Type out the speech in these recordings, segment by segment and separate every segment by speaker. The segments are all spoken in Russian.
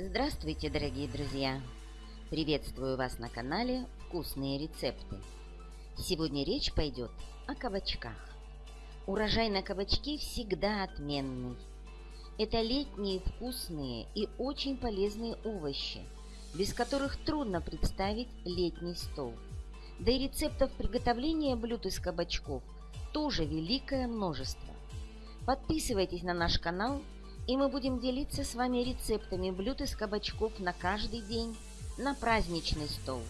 Speaker 1: Здравствуйте, дорогие друзья! Приветствую вас на канале «Вкусные рецепты». Сегодня речь пойдет о кабачках. Урожай на кабачки всегда отменный. Это летние вкусные и очень полезные овощи, без которых трудно представить летний стол. Да и рецептов приготовления блюд из кабачков тоже великое множество. Подписывайтесь на наш канал – и мы будем делиться с вами рецептами блюд из кабачков на каждый день, на праздничный стол,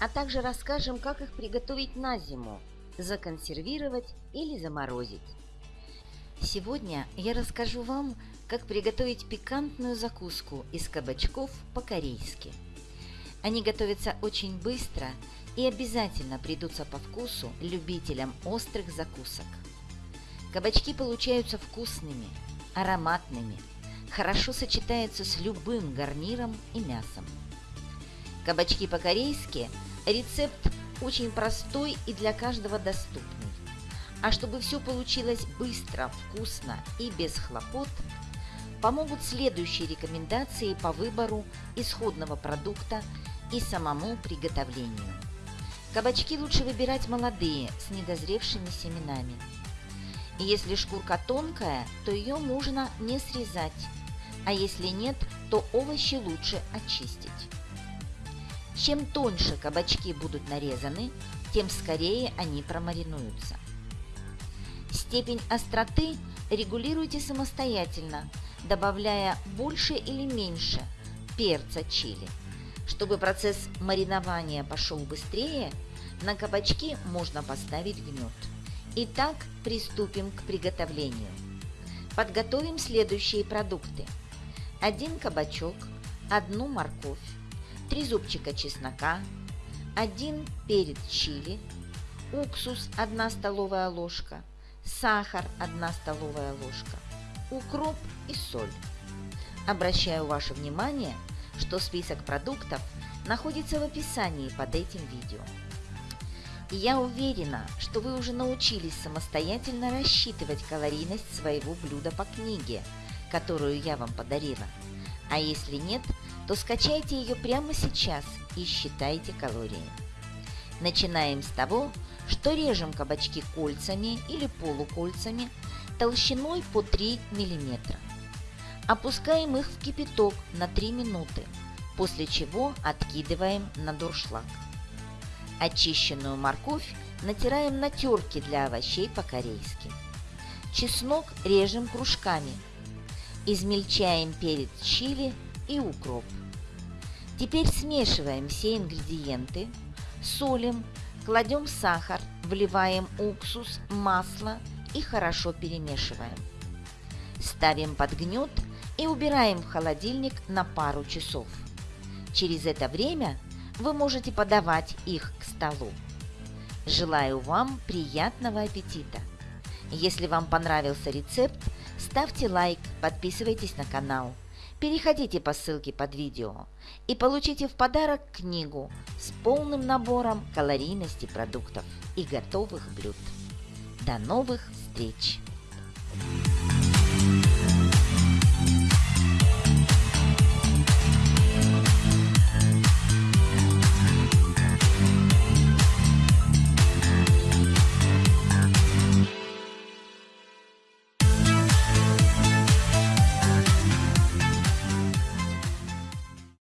Speaker 1: а также расскажем, как их приготовить на зиму, законсервировать или заморозить. Сегодня я расскажу вам, как приготовить пикантную закуску из кабачков по-корейски. Они готовятся очень быстро и обязательно придутся по вкусу любителям острых закусок. Кабачки получаются вкусными – ароматными, хорошо сочетается с любым гарниром и мясом. Кабачки по-корейски – рецепт очень простой и для каждого доступный. А чтобы все получилось быстро, вкусно и без хлопот, помогут следующие рекомендации по выбору исходного продукта и самому приготовлению. Кабачки лучше выбирать молодые, с недозревшими семенами – если шкурка тонкая, то ее можно не срезать, а если нет, то овощи лучше очистить. Чем тоньше кабачки будут нарезаны, тем скорее они промаринуются. Степень остроты регулируйте самостоятельно, добавляя больше или меньше перца чили. Чтобы процесс маринования пошел быстрее, на кабачки можно поставить гнет. Итак, приступим к приготовлению. Подготовим следующие продукты. Один кабачок, одну морковь, три зубчика чеснока, один перец чили, уксус 1 столовая ложка, сахар 1 столовая ложка, укроп и соль. Обращаю ваше внимание, что список продуктов находится в описании под этим видео. И я уверена, что вы уже научились самостоятельно рассчитывать калорийность своего блюда по книге, которую я вам подарила. А если нет, то скачайте ее прямо сейчас и считайте калории. Начинаем с того, что режем кабачки кольцами или полукольцами толщиной по 3 мм. Опускаем их в кипяток на 3 минуты, после чего откидываем на дуршлаг. Очищенную морковь натираем на терке для овощей по-корейски. Чеснок режем кружками. Измельчаем перец чили и укроп. Теперь смешиваем все ингредиенты, солим, кладем сахар, вливаем уксус, масло и хорошо перемешиваем. Ставим под гнет и убираем в холодильник на пару часов. Через это время вы можете подавать их столу. Желаю вам приятного аппетита! Если вам понравился рецепт, ставьте лайк, подписывайтесь на канал, переходите по ссылке под видео и получите в подарок книгу с полным набором калорийности продуктов и готовых блюд. До новых встреч!